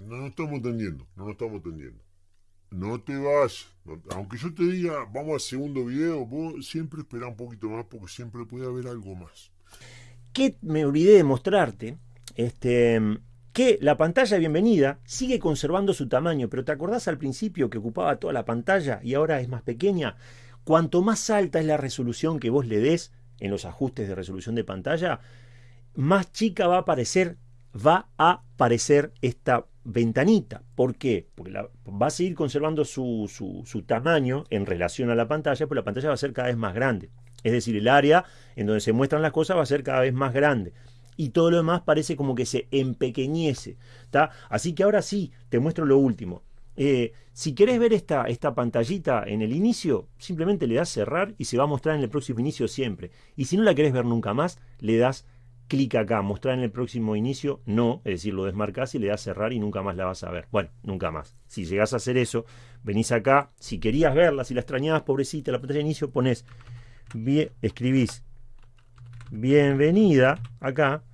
No nos estamos entendiendo, no nos estamos entendiendo. No te vas, aunque yo te diga, vamos al segundo video, vos siempre espera un poquito más porque siempre puede haber algo más. que me olvidé de mostrarte, este, que la pantalla bienvenida sigue conservando su tamaño, pero ¿te acordás al principio que ocupaba toda la pantalla y ahora es más pequeña? Cuanto más alta es la resolución que vos le des en los ajustes de resolución de pantalla, más chica va a aparecer, va a aparecer esta ventanita. ¿Por qué? Porque va a seguir conservando su, su- tamaño en relación a la pantalla, pero la pantalla va a ser cada vez más grande. Es decir, el área en donde se muestran las cosas va a ser cada vez más grande. Y todo lo demás parece como que se empequeñece. ¿tá? Así que ahora sí, te muestro lo último. Eh, si querés ver esta, esta pantallita en el inicio, simplemente le das cerrar y se va a mostrar en el próximo inicio siempre. Y si no la querés ver nunca más, le das clic acá, mostrar en el próximo inicio, no, es decir, lo desmarcás y le das cerrar y nunca más la vas a ver. Bueno, nunca más. Si llegás a hacer eso, venís acá, si querías verla, si la extrañabas, pobrecita, la pantalla de inicio, pones, bien, escribís bienvenida acá,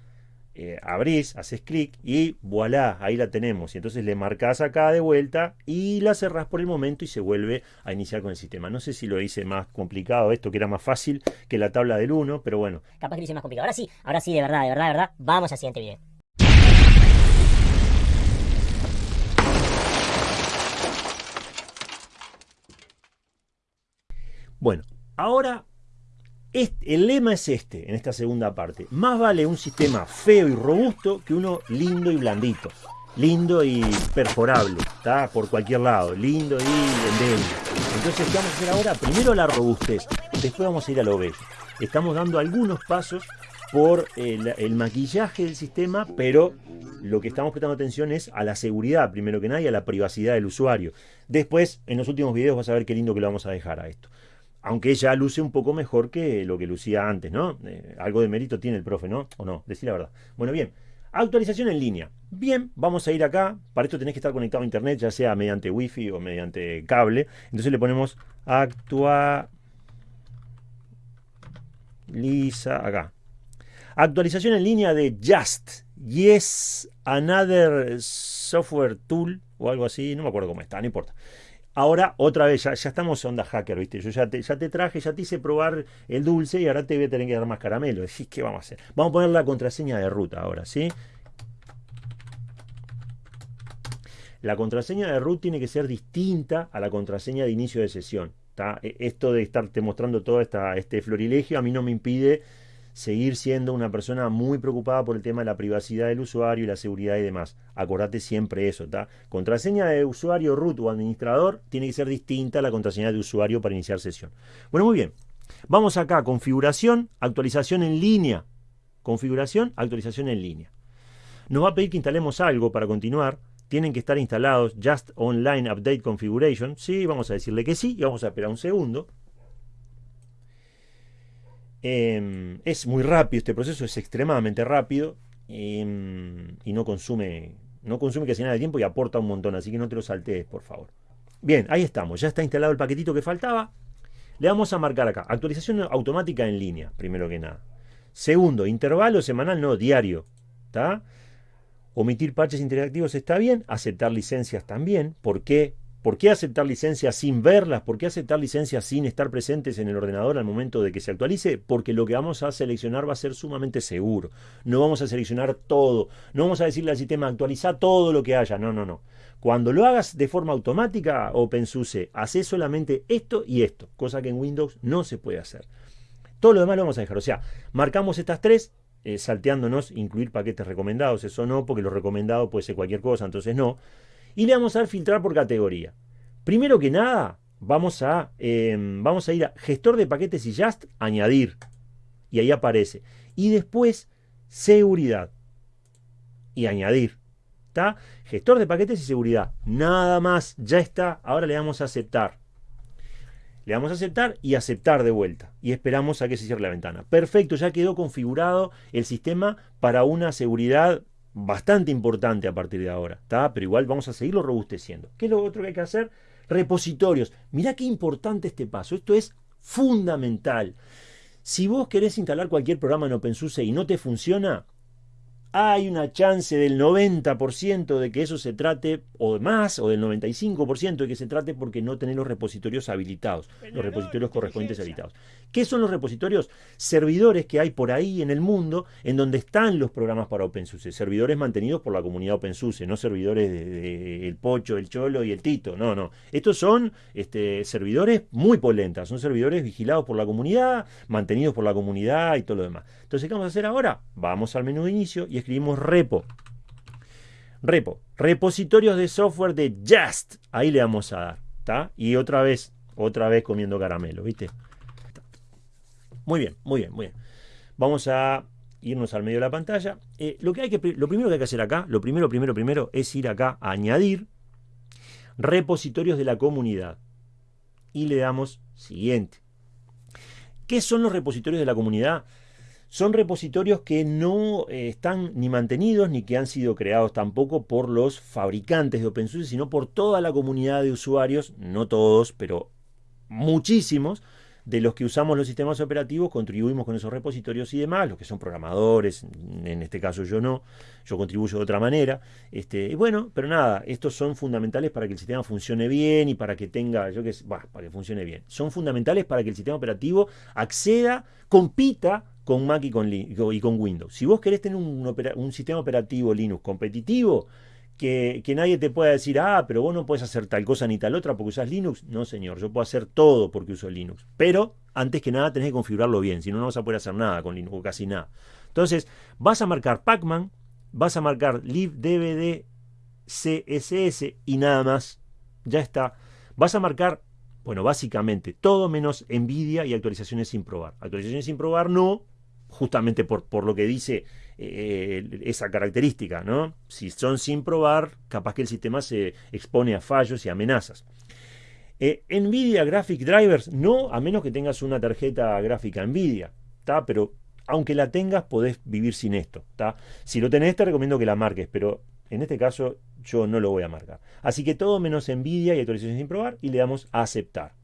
eh, abrís, haces clic y voilà, ahí la tenemos. Y entonces le marcás acá de vuelta y la cerrás por el momento y se vuelve a iniciar con el sistema. No sé si lo hice más complicado esto, que era más fácil que la tabla del 1, pero bueno, Capaz que lo hice más complicado. Ahora sí, ahora sí, de verdad, de verdad, de verdad. Vamos al siguiente video. Bueno, ahora el lema es este, en esta segunda parte. Más vale un sistema feo y robusto que uno lindo y blandito. Lindo y perforable, ¿está? Por cualquier lado. Lindo y endeble. Entonces, ¿qué vamos a hacer ahora? Primero la robustez, después vamos a ir a lo bello. Estamos dando algunos pasos por el, el maquillaje del sistema, pero lo que estamos prestando atención es a la seguridad, primero que nada, y a la privacidad del usuario. Después, en los últimos videos vas a ver qué lindo que lo vamos a dejar a esto aunque ya luce un poco mejor que lo que lucía antes, ¿no? Eh, algo de mérito tiene el profe, ¿no? ¿O no? Decir la verdad. Bueno, bien. Actualización en línea. Bien, vamos a ir acá. Para esto tenés que estar conectado a internet, ya sea mediante wifi o mediante cable. Entonces le ponemos actualiza acá. Actualización en línea de Just. Yes, another software tool o algo así. No me acuerdo cómo está, no importa. Ahora, otra vez, ya, ya estamos onda hacker, ¿viste? Yo ya te, ya te traje, ya te hice probar el dulce y ahora te voy a tener que dar más caramelo. Decís, ¿qué vamos a hacer? Vamos a poner la contraseña de ruta ahora, ¿sí? La contraseña de root tiene que ser distinta a la contraseña de inicio de sesión. ¿tá? E- Esto de estarte mostrando todo esta, este florilegio a mí no me impide seguir siendo una persona muy preocupada por el tema de la privacidad del usuario y la seguridad y demás. Acordate siempre eso, ¿está? Contraseña de usuario root o administrador tiene que ser distinta a la contraseña de usuario para iniciar sesión. Bueno, muy bien. Vamos acá, configuración, actualización en línea. Configuración, actualización en línea. Nos va a pedir que instalemos algo para continuar. Tienen que estar instalados Just Online Update Configuration. Sí, vamos a decirle que sí y vamos a esperar un segundo. Eh, es muy rápido este proceso, es extremadamente rápido eh, y no consume, no consume casi nada de tiempo y aporta un montón, así que no te lo saltees, por favor. Bien, ahí estamos, ya está instalado el paquetito que faltaba. Le vamos a marcar acá, actualización automática en línea, primero que nada. Segundo, intervalo semanal, no, diario. ¿Está? Omitir parches interactivos está bien, aceptar licencias también. ¿Por qué? ¿Por qué aceptar licencias sin verlas? ¿Por qué aceptar licencias sin estar presentes en el ordenador al momento de que se actualice? Porque lo que vamos a seleccionar va a ser sumamente seguro. No vamos a seleccionar todo. No vamos a decirle al sistema actualiza todo lo que haya. No, no, no. Cuando lo hagas de forma automática, OpenSUSE, hace solamente esto y esto, cosa que en Windows no se puede hacer. Todo lo demás lo vamos a dejar. O sea, marcamos estas tres, eh, salteándonos incluir paquetes recomendados. Eso no, porque lo recomendado puede ser cualquier cosa, entonces no. Y le vamos a dar filtrar por categoría. Primero que nada, vamos a, eh, vamos a ir a gestor de paquetes y just, añadir. Y ahí aparece. Y después, seguridad. Y añadir. ¿Está? Gestor de paquetes y seguridad. Nada más. Ya está. Ahora le damos a aceptar. Le damos a aceptar y aceptar de vuelta. Y esperamos a que se cierre la ventana. Perfecto, ya quedó configurado el sistema para una seguridad bastante importante a partir de ahora. ¿tá? Pero igual vamos a seguirlo robusteciendo. ¿Qué es lo otro que hay que hacer? Repositorios. Mirá qué importante este paso. Esto es fundamental. Si vos querés instalar cualquier programa en OpenSUSE y no te funciona, hay una chance del 90% de que eso se trate, o más, o del 95% de que se trate porque no tenés los repositorios habilitados, los repositorios correspondientes habilitados. ¿Qué son los repositorios? Servidores que hay por ahí en el mundo en donde están los programas para OpenSUSE, servidores mantenidos por la comunidad OpenSUSE, no servidores de, el Pocho, el Cholo y el Tito, no, no. Estos son este, servidores muy polentas, son servidores vigilados por la comunidad, mantenidos por la comunidad y todo lo demás. Entonces, ¿qué vamos a hacer ahora? Vamos al menú de inicio y escribimos repo. Repo, repositorios de software de Just. Ahí le vamos a dar. Y otra vez, otra vez comiendo caramelo, ¿viste? Muy bien, muy bien, muy bien. Vamos a irnos al medio de la pantalla. Eh, lo, que hay que, lo primero que hay que hacer acá, lo primero, primero, primero, es ir acá a añadir repositorios de la comunidad. Y le damos siguiente. ¿Qué son los repositorios de la comunidad? Son repositorios que no eh, están ni mantenidos ni que han sido creados tampoco por los fabricantes de OpenSUSE, sino por toda la comunidad de usuarios, no todos, pero muchísimos, de los que usamos los sistemas operativos, contribuimos con esos repositorios y demás, los que son programadores, en este caso yo no, yo contribuyo de otra manera. Este, y bueno, pero nada, estos son fundamentales para que el sistema funcione bien y para que tenga, yo que bah, para que funcione bien. Son fundamentales para que el sistema operativo acceda, compita con Mac y con, y con Windows. Si vos querés tener un, sistema operativo Linux competitivo, que, nadie te pueda decir, ah, pero vos no puedes hacer tal cosa ni tal otra porque usas Linux. No, señor, yo puedo hacer todo porque uso Linux. Pero antes que nada tenés que configurarlo bien, si no, no vas a poder hacer nada con Linux o casi nada. Entonces, vas a marcar Pacman, vas a marcar libdvd css y nada más. Ya está. Vas a marcar, bueno, básicamente todo menos NVIDIA y actualizaciones sin probar. Actualizaciones sin probar no, justamente por, por lo que dice eh, esa característica, ¿no? Si son sin probar, capaz que el sistema se expone a fallos y amenazas. Eh, Nvidia Graphic Drivers, no, a menos que tengas una tarjeta gráfica Nvidia, ¿está? Pero aunque la tengas, podés vivir sin esto. Si lo tenés, te recomiendo que la marques, pero en este caso yo no lo voy a marcar. Así que todo menos Nvidia y actualización sin probar y le damos a aceptar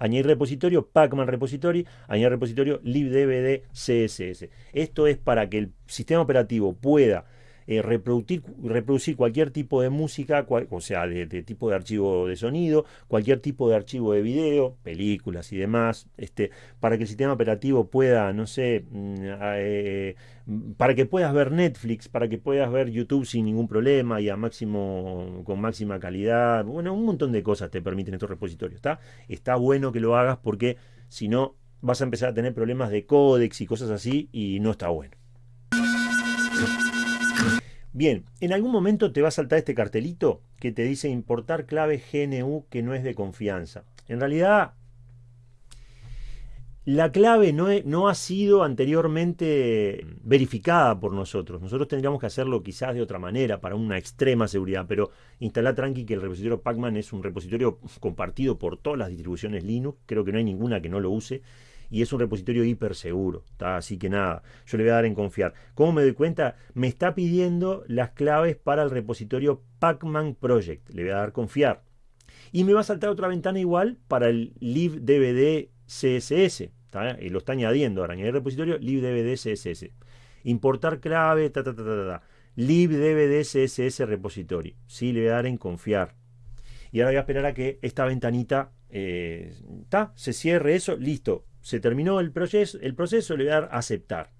añadir repositorio, Pacman repository, añadir repositorio libdvd css. Esto es para que el sistema operativo pueda eh, reproducir, reproducir, cualquier tipo de música, o sea, de, tipo de archivo de sonido, cualquier tipo de archivo de video, películas y demás, este, para que el sistema operativo pueda, no sé, mm, eh, para que puedas ver Netflix, para que puedas ver YouTube sin ningún problema y a máximo, con máxima calidad, bueno, un montón de cosas te permiten estos repositorios, ¿está? Está bueno que lo hagas porque si no vas a empezar a tener problemas de códex y cosas así y no está bueno. Bien, en algún momento te va a saltar este cartelito que te dice importar clave GNU que no es de confianza. En realidad, la clave no, ha sido anteriormente verificada por nosotros. Nosotros tendríamos que hacerlo quizás de otra manera, para una extrema seguridad, pero instala tranqui que el repositorio Pacman es un repositorio compartido por todas las distribuciones Linux. Creo que no hay ninguna que no lo use y es un repositorio hiper seguro. Así que nada, yo le voy a dar en confiar. ¿Cómo me doy cuenta? Me está pidiendo las claves para el repositorio Pacman Project. Le voy a dar confiar. Y me va a saltar otra ventana igual para el libdvd CSS. Y lo está añadiendo ahora. Añadir repositorio libdvd CSS. Importar clave, ta, ta, ta, ta, ta. libdvd CSS repository. Sí, le voy a dar en confiar. Y ahora voy a esperar a que esta ventanita eh, se cierre eso, listo se terminó el proceso, el proceso, le voy a dar aceptar.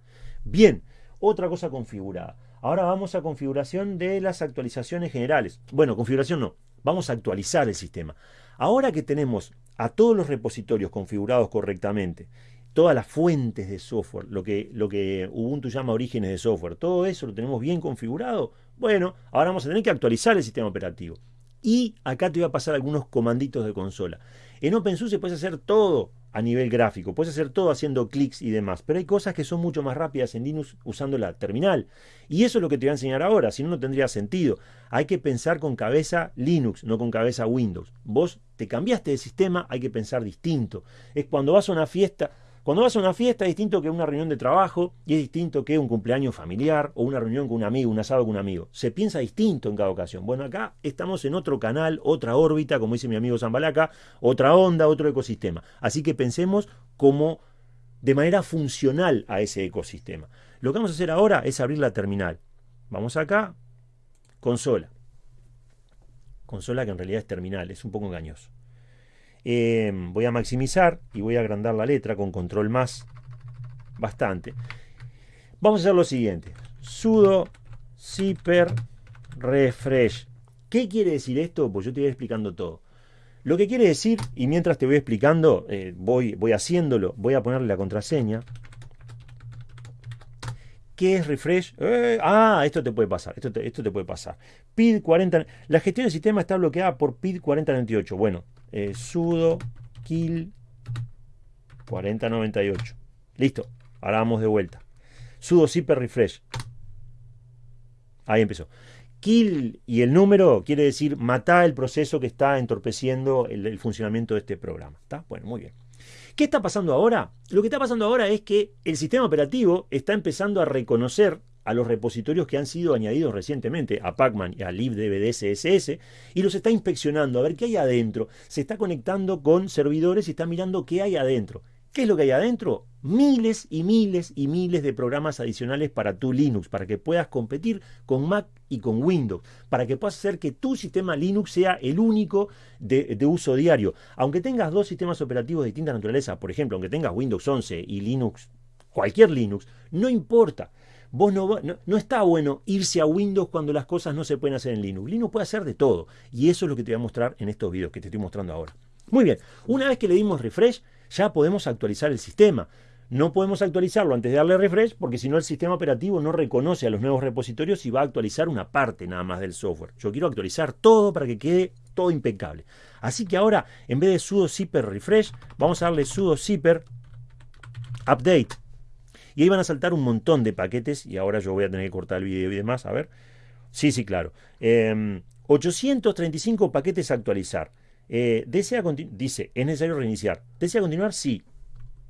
Bien, otra cosa configurada. Ahora vamos a configuración de las actualizaciones generales. Bueno, configuración no, vamos a actualizar el sistema. Ahora que tenemos a todos los repositorios configurados correctamente, todas las fuentes de software, lo que, lo que Ubuntu llama orígenes de software, todo eso lo tenemos bien configurado, bueno, ahora vamos a tener que actualizar el sistema operativo. Y acá te voy a pasar algunos comanditos de consola. En OpenSUSE puedes hacer todo a nivel gráfico. Puedes hacer todo haciendo clics y demás, pero hay cosas que son mucho más rápidas en Linux usando la terminal. Y eso es lo que te voy a enseñar ahora, si no, no tendría sentido. Hay que pensar con cabeza Linux, no con cabeza Windows. Vos te cambiaste de sistema, hay que pensar distinto. Es cuando vas a una fiesta, cuando vas a una fiesta es distinto que una reunión de trabajo y es distinto que un cumpleaños familiar o una reunión con un amigo, un asado con un amigo. Se piensa distinto en cada ocasión. Bueno, acá estamos en otro canal, otra órbita, como dice mi amigo Zambalaca, otra onda, otro ecosistema. Así que pensemos como de manera funcional a ese ecosistema. Lo que vamos a hacer ahora es abrir la terminal. Vamos acá, consola. Consola que en realidad es terminal, es un poco engañoso. Eh, voy a maximizar y voy a agrandar la letra con control más bastante. Vamos a hacer lo siguiente. sudo zipper refresh. ¿Qué quiere decir esto? Pues yo te voy explicando todo. Lo que quiere decir, y mientras te voy explicando, eh, voy, voy haciéndolo, voy a ponerle la contraseña. ¿Qué es refresh? Eh, ah, esto te puede pasar. Esto esto te puede pasar. PID 40. La gestión del sistema está bloqueada por PID 4098. Bueno, eh, sudo kill 4098. Listo. Ahora vamos de vuelta. Sudo zipper refresh. Ahí empezó. Kill y el número quiere decir matar el proceso que está entorpeciendo el, funcionamiento de este programa. ¿Está? Bueno, muy bien. ¿Qué está pasando ahora? Lo que está pasando ahora es que el sistema operativo está empezando a reconocer a los repositorios que han sido añadidos recientemente a Pacman y a libdbdcss y los está inspeccionando a ver qué hay adentro. Se está conectando con servidores y está mirando qué hay adentro. ¿Qué es lo que hay adentro? Miles y miles y miles de programas adicionales para tu Linux, para que puedas competir con Mac y con Windows, para que puedas hacer que tu sistema Linux sea el único de, uso diario. Aunque tengas dos sistemas operativos de distinta naturaleza, por ejemplo, aunque tengas Windows 11 y Linux, cualquier Linux, no importa. Vos no, no, no, está bueno irse a Windows cuando las cosas no se pueden hacer en Linux. Linux puede hacer de todo. Y eso es lo que te voy a mostrar en estos videos que te estoy mostrando ahora. Muy bien, una vez que le dimos refresh, ya podemos actualizar el sistema. No podemos actualizarlo antes de darle refresh porque si no el sistema operativo no reconoce a los nuevos repositorios y va a actualizar una parte nada más del software. Yo quiero actualizar todo para que quede todo impecable. Así que ahora en vez de sudo zipper refresh vamos a darle sudo zipper update. Y ahí a saltar un montón de paquetes y ahora yo voy a tener que cortar el video y demás. A ver. Sí, sí, claro. 835 em, paquetes a actualizar. Eh, desea dice, ¿es necesario reiniciar? ¿Desea continuar? Sí.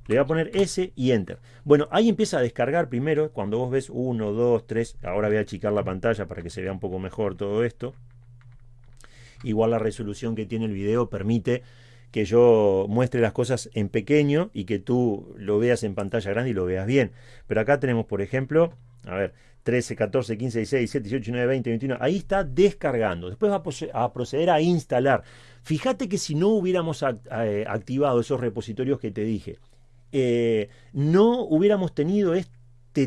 Le voy a poner S y Enter. Bueno, ahí empieza a descargar primero. Cuando vos ves 1, 2, 3. Ahora voy a achicar la pantalla para que se vea un poco mejor todo esto. Igual la resolución que tiene el video permite que yo muestre las cosas en pequeño y que tú lo veas en pantalla grande y lo veas bien. Pero acá tenemos, por ejemplo, a ver, 13, 14, 15, 16, 17, 18, 19, 20, 21. Ahí está descargando. Después va a proceder a instalar. Fíjate que si no hubiéramos eh, activado esos repositorios que te dije, eh, no hubiéramos tenido este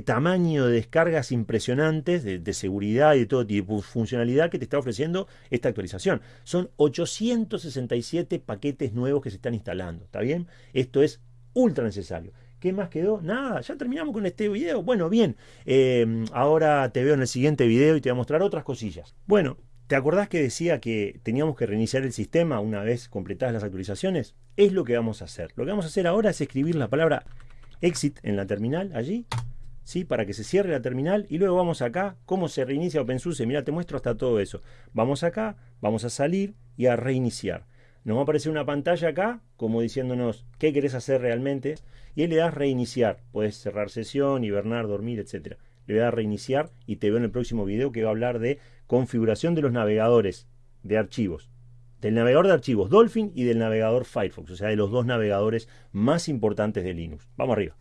tamaño de descargas impresionantes de, seguridad y de todo tipo de funcionalidad que te está ofreciendo esta actualización. Son 867 paquetes nuevos que se están instalando. ¿Está bien? Esto es ultra necesario. ¿Qué más quedó? Nada, ya terminamos con este video. Bueno, bien, eh, ahora te veo en el siguiente video y te voy a mostrar otras cosillas. Bueno, ¿te acordás que decía que teníamos que reiniciar el sistema una vez completadas las actualizaciones? Es lo que vamos a hacer. Lo que vamos a hacer ahora es escribir la palabra exit en la terminal, allí, ¿sí? Para que se cierre la terminal y luego vamos acá, cómo se reinicia OpenSUSE. Mira, te muestro hasta todo eso. Vamos acá, vamos a salir y a reiniciar. Nos va a aparecer una pantalla acá, como diciéndonos qué querés hacer realmente y ahí le das reiniciar. Puedes cerrar sesión, hibernar, dormir, etc. Le das reiniciar y te veo en el próximo video que va a hablar de configuración de los navegadores de archivos. Del navegador de archivos Dolphin y del navegador Firefox, o sea, de los dos navegadores más importantes de Linux. Vamos arriba.